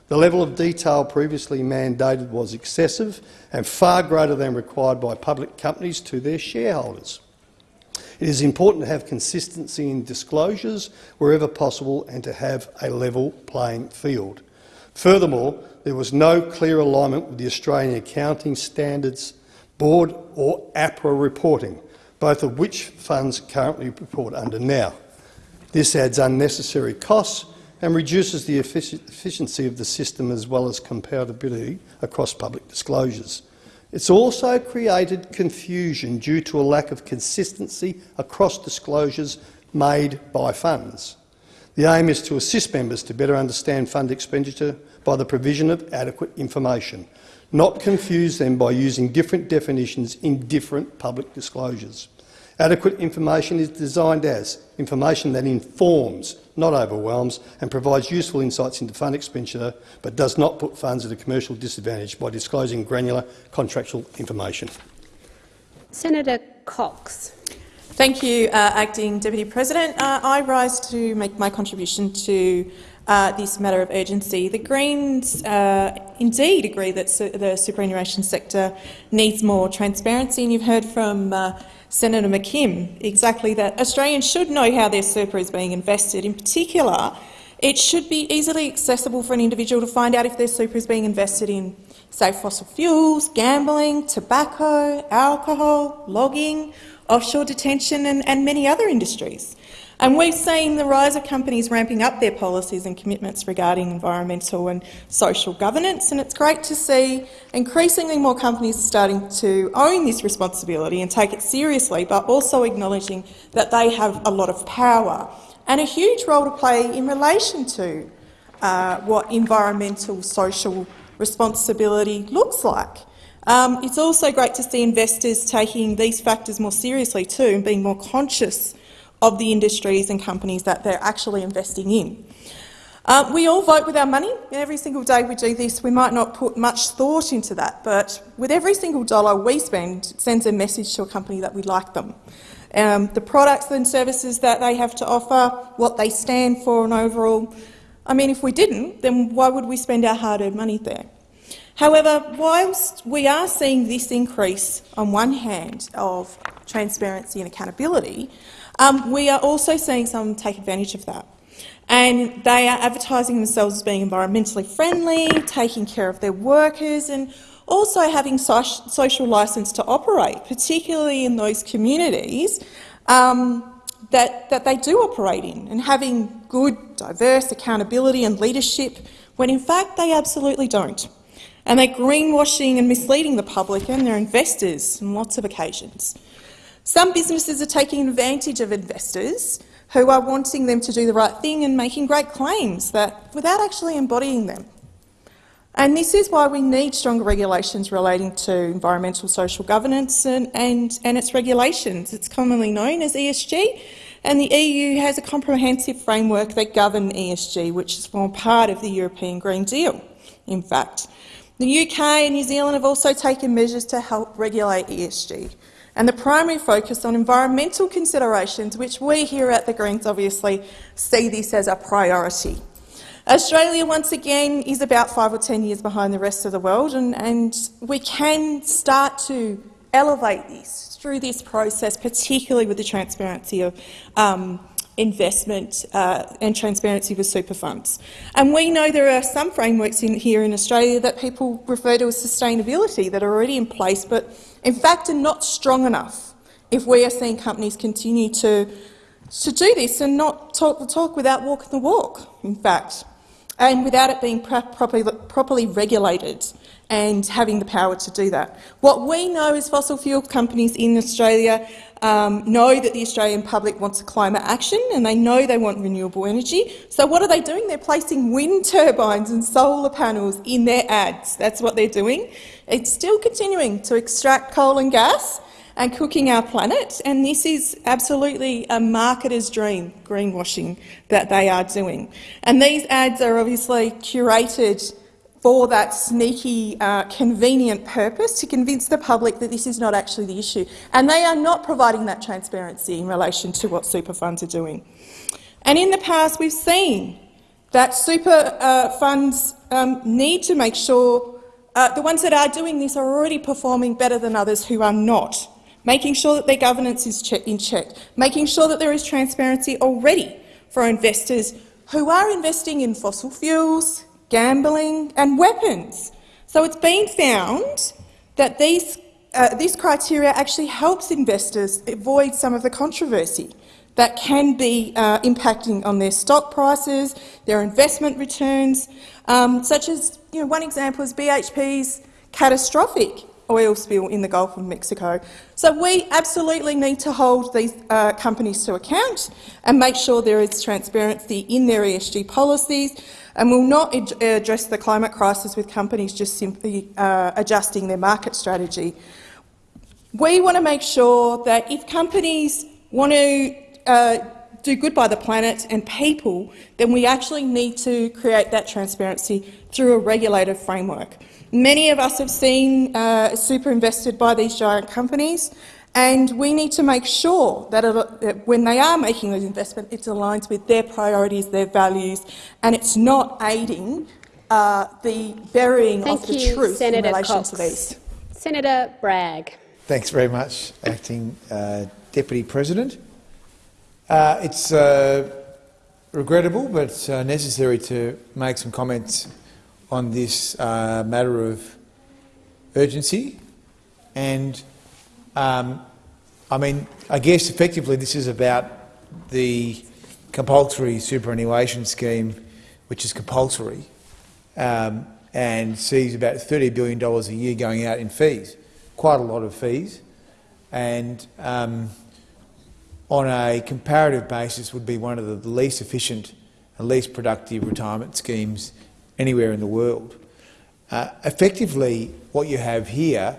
The level of detail previously mandated was excessive and far greater than required by public companies to their shareholders. It is important to have consistency in disclosures wherever possible and to have a level playing field. Furthermore, there was no clear alignment with the Australian Accounting Standards Board or APRA reporting, both of which funds currently report under now. This adds unnecessary costs and reduces the efficiency of the system as well as compatibility across public disclosures. It's also created confusion due to a lack of consistency across disclosures made by funds. The aim is to assist members to better understand fund expenditure by the provision of adequate information, not confuse them by using different definitions in different public disclosures. Adequate information is designed as information that informs, not overwhelms, and provides useful insights into fund expenditure, but does not put funds at a commercial disadvantage by disclosing granular contractual information. Senator Cox. Thank you, uh, Acting Deputy President. Uh, I rise to make my contribution to uh, this matter of urgency. The Greens uh, indeed agree that su the superannuation sector needs more transparency, and you've heard from uh, Senator McKim exactly that Australians should know how their super is being invested. In particular, It should be easily accessible for an individual to find out if their super is being invested in, say, fossil fuels, gambling, tobacco, alcohol, logging, offshore detention and, and many other industries. And we've seen the rise of companies ramping up their policies and commitments regarding environmental and social governance, and it's great to see increasingly more companies starting to own this responsibility and take it seriously, but also acknowledging that they have a lot of power and a huge role to play in relation to uh, what environmental social responsibility looks like. Um, it's also great to see investors taking these factors more seriously too and being more conscious of the industries and companies that they're actually investing in. Uh, we all vote with our money. Every single day we do this. We might not put much thought into that, but with every single dollar we spend, it sends a message to a company that we like them. Um, the products and services that they have to offer, what they stand for and overall. I mean, if we didn't, then why would we spend our hard-earned money there? However, whilst we are seeing this increase on one hand of transparency and accountability, um, we are also seeing some take advantage of that. And they are advertising themselves as being environmentally friendly, taking care of their workers and also having so social licence to operate, particularly in those communities um, that, that they do operate in, and having good, diverse accountability and leadership when in fact they absolutely don't. And they're greenwashing and misleading the public and their investors on lots of occasions. Some businesses are taking advantage of investors who are wanting them to do the right thing and making great claims that, without actually embodying them. And this is why we need stronger regulations relating to environmental social governance and, and, and its regulations. It's commonly known as ESG, and the EU has a comprehensive framework that governs ESG, which is formed part of the European Green Deal, in fact. The UK and New Zealand have also taken measures to help regulate ESG and the primary focus on environmental considerations, which we here at the Greens obviously see this as a priority. Australia, once again, is about five or ten years behind the rest of the world, and, and we can start to elevate this through this process, particularly with the transparency of um, investment uh, and transparency with super funds. And we know there are some frameworks in, here in Australia that people refer to as sustainability that are already in place, but in fact are not strong enough if we are seeing companies continue to, to do this and not talk the talk without walking the walk, in fact, and without it being properly, properly regulated and having the power to do that. What we know is fossil fuel companies in Australia um, know that the Australian public wants climate action and they know they want renewable energy. So what are they doing? They're placing wind turbines and solar panels in their ads. That's what they're doing. It's still continuing to extract coal and gas and cooking our planet, and this is absolutely a marketer's dream, greenwashing, that they are doing. And these ads are obviously curated for that sneaky, uh, convenient purpose to convince the public that this is not actually the issue. And they are not providing that transparency in relation to what super funds are doing. And in the past, we've seen that super uh, funds um, need to make sure uh, the ones that are doing this are already performing better than others who are not, making sure that their governance is che in check, making sure that there is transparency already for investors who are investing in fossil fuels, gambling and weapons. So it's been found that these, uh, this criteria actually helps investors avoid some of the controversy that can be uh, impacting on their stock prices, their investment returns, um, such as you know, one example is BHP's catastrophic oil spill in the Gulf of Mexico. So we absolutely need to hold these uh, companies to account and make sure there is transparency in their ESG policies and will not address the climate crisis with companies just simply uh, adjusting their market strategy. We want to make sure that if companies want to uh, do good by the planet and people, then we actually need to create that transparency through a regulated framework. Many of us have seen uh, super invested by these giant companies, and we need to make sure that, it, that when they are making those investments, it aligns with their priorities, their values, and it's not aiding uh, the burying Thank of the you, truth Senator in relation Cox. to these. Senator Bragg. Thanks very much, Acting uh, Deputy President. Uh, it's uh, regrettable but uh, necessary to make some comments on this uh, matter of urgency. And um, I mean, I guess effectively this is about the compulsory superannuation scheme, which is compulsory um, and sees about $30 billion a year going out in fees, quite a lot of fees. And um, on a comparative basis would be one of the least efficient and least productive retirement schemes anywhere in the world. Uh, effectively, what you have here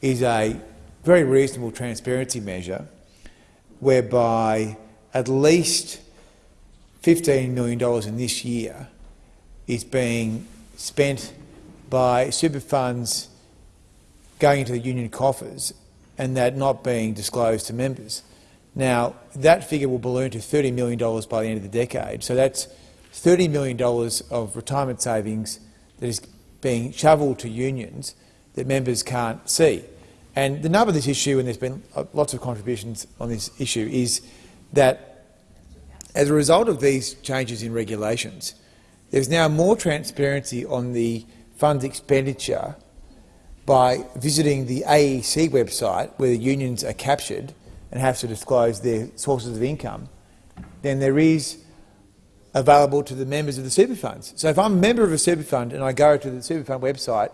is a very reasonable transparency measure whereby at least $15 million in this year is being spent by super funds going into the union coffers and that not being disclosed to members. Now, that figure will balloon to $30 million by the end of the decade. So that's $30 million of retirement savings that is being shovelled to unions that members can't see. And the nub of this issue, and there's been uh, lots of contributions on this issue, is that as a result of these changes in regulations, there's now more transparency on the fund expenditure by visiting the AEC website, where the unions are captured and have to disclose their sources of income, than there is available to the members of the super funds. So if I'm a member of a super fund and I go to the super fund website,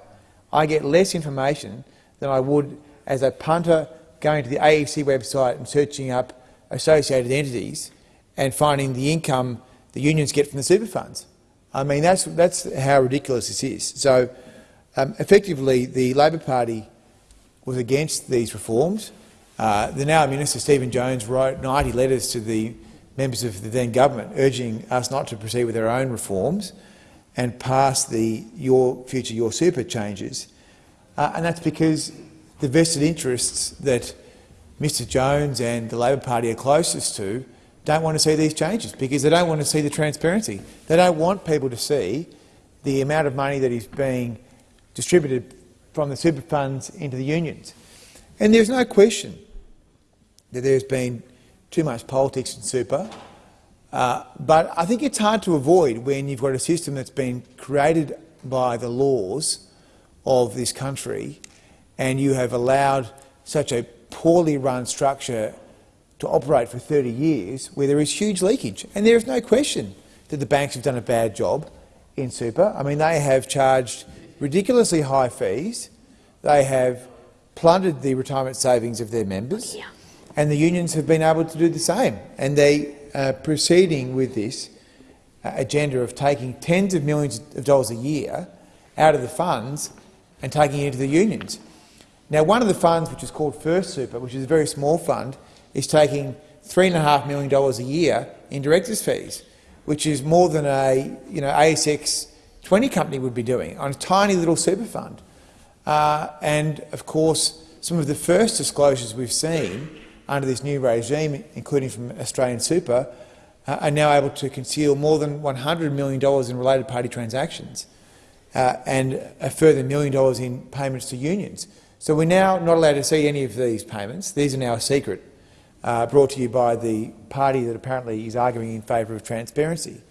I get less information than I would as a punter going to the AEC website and searching up associated entities and finding the income the unions get from the super funds. I mean, that's, that's how ridiculous this is. So um, effectively, the Labor Party was against these reforms. Uh, the now Minister Stephen Jones wrote 90 letters to the members of the then government urging us not to proceed with our own reforms and pass the Your Future Your Super changes. Uh, and that's because the vested interests that Mr Jones and the Labor Party are closest to don't want to see these changes because they don't want to see the transparency. They don't want people to see the amount of money that is being distributed from the super funds into the unions. And there's no question that there's been too much politics in super. Uh, but I think it's hard to avoid when you've got a system that's been created by the laws of this country and you have allowed such a poorly run structure to operate for 30 years where there is huge leakage. And there is no question that the banks have done a bad job in super. I mean, they have charged ridiculously high fees. They have plundered the retirement savings of their members. Yeah and the unions have been able to do the same. And they are proceeding with this uh, agenda of taking tens of millions of dollars a year out of the funds and taking it into the unions. Now, one of the funds, which is called First Super, which is a very small fund, is taking $3.5 million a year in directors' fees, which is more than a you know, ASX 20 company would be doing on a tiny little super fund. Uh, and, of course, some of the first disclosures we've seen under this new regime, including from Australian Super, uh, are now able to conceal more than $100 million in related party transactions uh, and a further million dollars in payments to unions. So we're now not allowed to see any of these payments. These are now secret, uh, brought to you by the party that apparently is arguing in favour of transparency.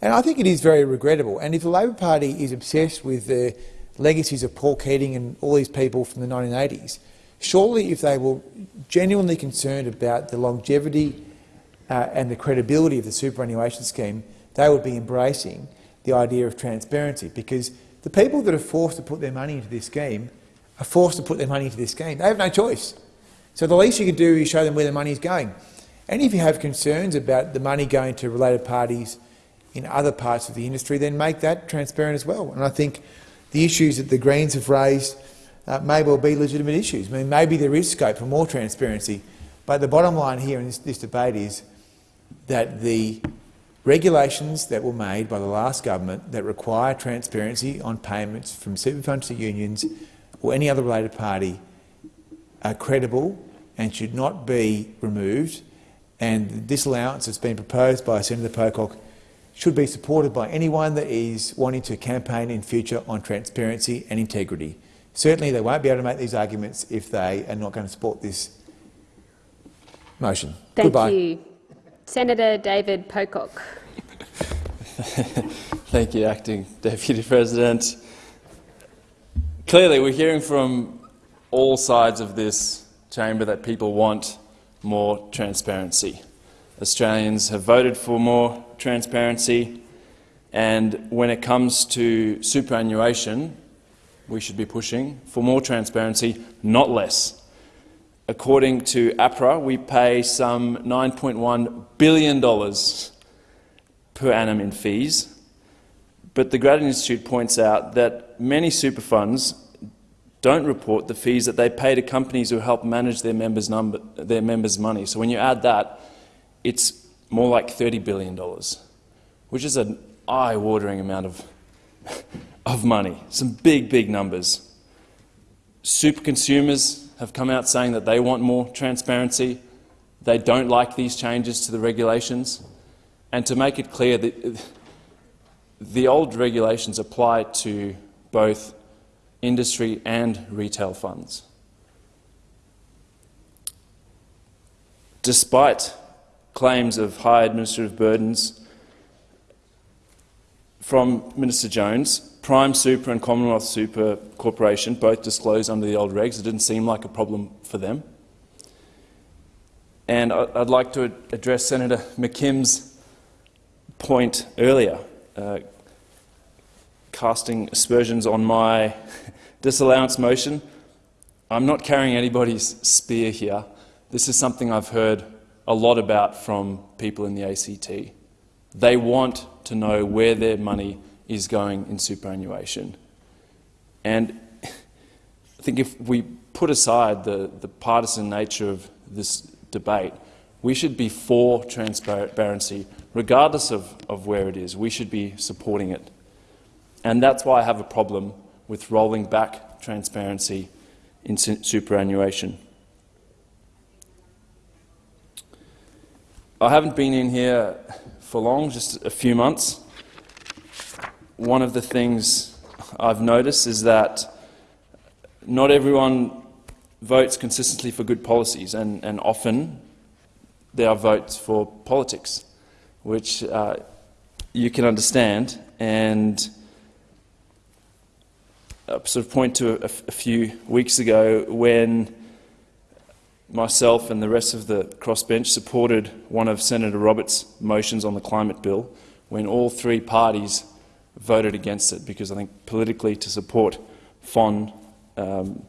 And I think it is very regrettable. And if the Labor Party is obsessed with the legacies of Paul Keating and all these people from the 1980s, Surely, if they were genuinely concerned about the longevity uh, and the credibility of the superannuation scheme, they would be embracing the idea of transparency because the people that are forced to put their money into this scheme are forced to put their money into this scheme. They have no choice. So the least you can do is show them where the money is going. And if you have concerns about the money going to related parties in other parts of the industry, then make that transparent as well. And I think the issues that the Greens have raised uh, may well be legitimate issues. I mean, maybe there is scope for more transparency, but the bottom line here in this, this debate is that the regulations that were made by the last government that require transparency on payments from super funds to unions or any other related party are credible and should not be removed, and the disallowance that's been proposed by Senator Pocock should be supported by anyone that is wanting to campaign in future on transparency and integrity. Certainly they won't be able to make these arguments if they are not going to support this motion. Thank Goodbye. you. Senator David Pocock. Thank you, Acting Deputy President. Clearly, we're hearing from all sides of this chamber that people want more transparency. Australians have voted for more transparency, and when it comes to superannuation, we should be pushing for more transparency, not less. According to APRA, we pay some $9.1 billion per annum in fees, but the Grattan Institute points out that many super funds don't report the fees that they pay to companies who help manage their members, number, their members' money. So when you add that, it's more like $30 billion, which is an eye-watering amount of, of money. Some big, big numbers. Super consumers have come out saying that they want more transparency. They don't like these changes to the regulations. And to make it clear that the old regulations apply to both industry and retail funds. Despite claims of high administrative burdens from Minister Jones, Prime Super and Commonwealth Super Corporation both disclosed under the old regs. It didn't seem like a problem for them. And I'd like to address Senator McKim's point earlier, uh, casting aspersions on my disallowance motion. I'm not carrying anybody's spear here. This is something I've heard a lot about from people in the ACT. They want to know where their money is going in superannuation. And I think if we put aside the, the partisan nature of this debate, we should be for transparency, regardless of, of where it is. We should be supporting it. And that's why I have a problem with rolling back transparency in superannuation. I haven't been in here for long, just a few months. One of the things I've noticed is that not everyone votes consistently for good policies, and, and often there are votes for politics, which uh, you can understand. And sort of point to a, a few weeks ago when myself and the rest of the crossbench supported one of Senator Roberts' motions on the climate bill when all three parties voted against it because I think politically to support FON um,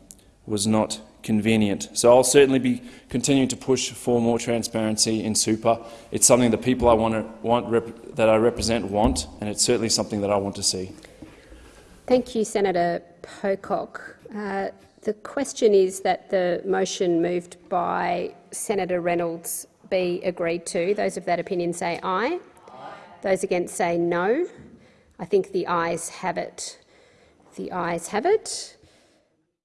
was not convenient. So I'll certainly be continuing to push for more transparency in super. It's something that people I want, to, want that I represent want, and it's certainly something that I want to see. Thank you, Senator Pocock. Uh, the question is that the motion moved by Senator Reynolds be agreed to. Those of that opinion say aye. aye. Those against say no. I think the ayes have it. The ayes have it.